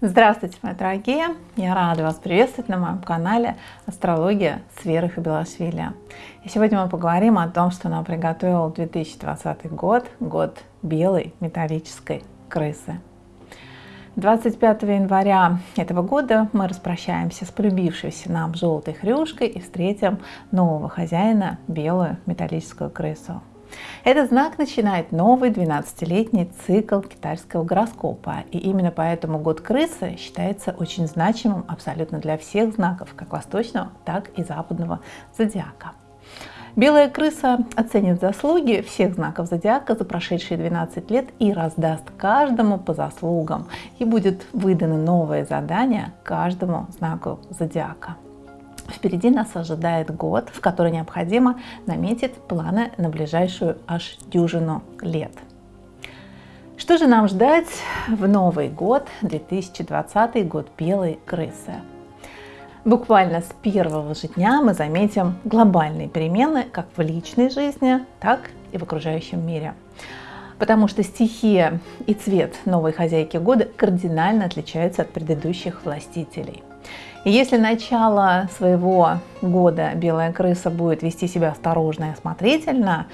Здравствуйте, мои дорогие! Я рада вас приветствовать на моем канале Астрология с Верой Хабилашвили. И сегодня мы поговорим о том, что нам приготовил 2020 год, год белой металлической крысы. 25 января этого года мы распрощаемся с полюбившейся нам желтой хрюшкой и встретим нового хозяина, белую металлическую крысу. Этот знак начинает новый 12-летний цикл китайского гороскопа. И именно поэтому год крысы считается очень значимым абсолютно для всех знаков, как восточного, так и западного зодиака. Белая крыса оценит заслуги всех знаков зодиака за прошедшие 12 лет и раздаст каждому по заслугам. И будет выдано новое задание каждому знаку зодиака. Впереди нас ожидает год, в который необходимо наметить планы на ближайшую аж дюжину лет. Что же нам ждать в Новый год, 2020 год белой крысы? Буквально с первого же дня мы заметим глобальные перемены как в личной жизни, так и в окружающем мире. Потому что стихия и цвет новой хозяйки года кардинально отличаются от предыдущих властителей. Если начало своего года белая крыса будет вести себя осторожно и осмотрительно,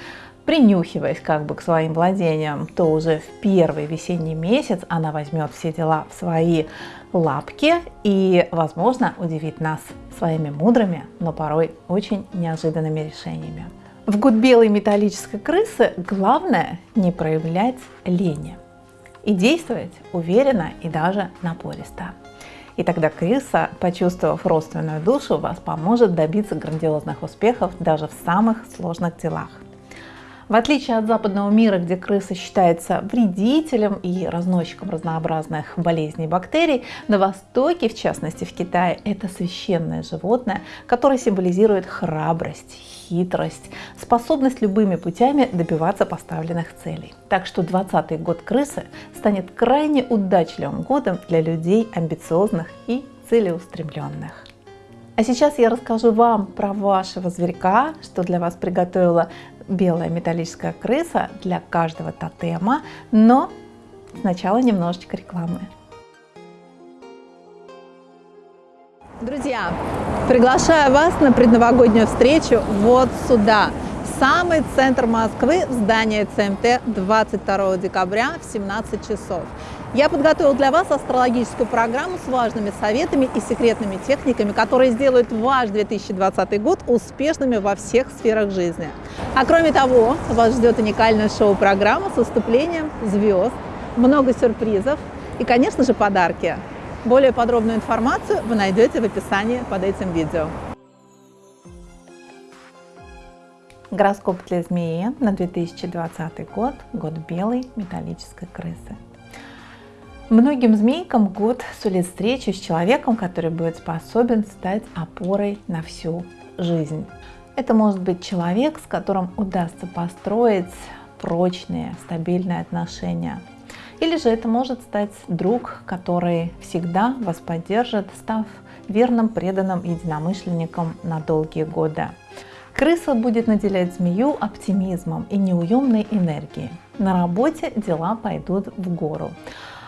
принюхиваясь как бы к своим владениям, то уже в первый весенний месяц она возьмет все дела в свои лапки и, возможно, удивит нас своими мудрыми, но порой очень неожиданными решениями. В год белой металлической крысы главное не проявлять лени и действовать уверенно и даже напористо. И тогда крыса, почувствовав родственную душу, вас поможет добиться грандиозных успехов даже в самых сложных делах. В отличие от западного мира, где крыса считается вредителем и разносчиком разнообразных болезней и бактерий, на Востоке, в частности в Китае, это священное животное, которое символизирует храбрость, хитрость, способность любыми путями добиваться поставленных целей. Так что 20 год крысы станет крайне удачливым годом для людей амбициозных и целеустремленных. А сейчас я расскажу вам про вашего зверька, что для вас приготовила белая металлическая крыса для каждого тотема, но сначала немножечко рекламы. Друзья, приглашаю вас на предновогоднюю встречу вот сюда, самый центр Москвы, в здание ЦМТ 22 декабря в 17 часов. Я подготовил для вас астрологическую программу с важными советами и секретными техниками, которые сделают ваш 2020 год успешными во всех сферах жизни. А кроме того, вас ждет уникальная шоу-программа с выступлением звезд, много сюрпризов и, конечно же, подарки. Более подробную информацию вы найдете в описании под этим видео. Гороскоп для змеи на 2020 год, год белой металлической крысы. Многим змейкам год сулит встречу с человеком, который будет способен стать опорой на всю жизнь. Это может быть человек, с которым удастся построить прочные, стабильные отношения. Или же это может стать друг, который всегда вас поддержит, став верным, преданным единомышленником на долгие годы. Крыса будет наделять змею оптимизмом и неуемной энергией. На работе дела пойдут в гору.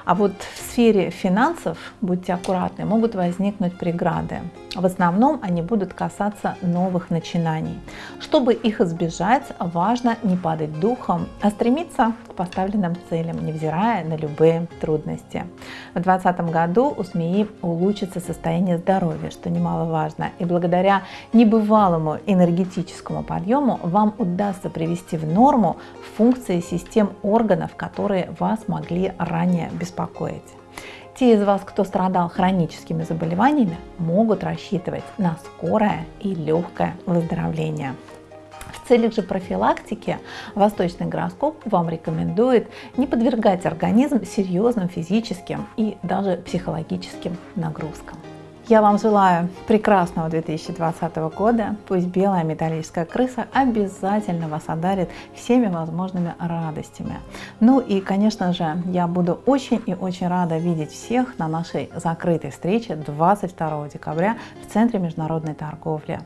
А вот в сфере финансов, будьте аккуратны, могут возникнуть преграды. В основном они будут касаться новых начинаний. Чтобы их избежать, важно не падать духом, а стремиться к поставленным целям, невзирая на любые трудности. В 2020 году у змеи улучшится состояние здоровья, что немаловажно. И благодаря небывалому энергетическому подъему вам удастся привести в норму функции систем органов, которые вас могли ранее беспокоить. Те из вас, кто страдал хроническими заболеваниями, могут рассчитывать на скорое и легкое выздоровление. В целях же профилактики восточный гороскоп вам рекомендует не подвергать организм серьезным физическим и даже психологическим нагрузкам. Я вам желаю прекрасного 2020 года. Пусть белая металлическая крыса обязательно вас одарит всеми возможными радостями. Ну и, конечно же, я буду очень и очень рада видеть всех на нашей закрытой встрече 22 декабря в Центре международной торговли.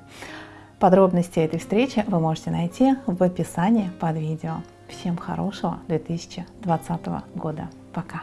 Подробности этой встречи вы можете найти в описании под видео. Всем хорошего 2020 года. Пока!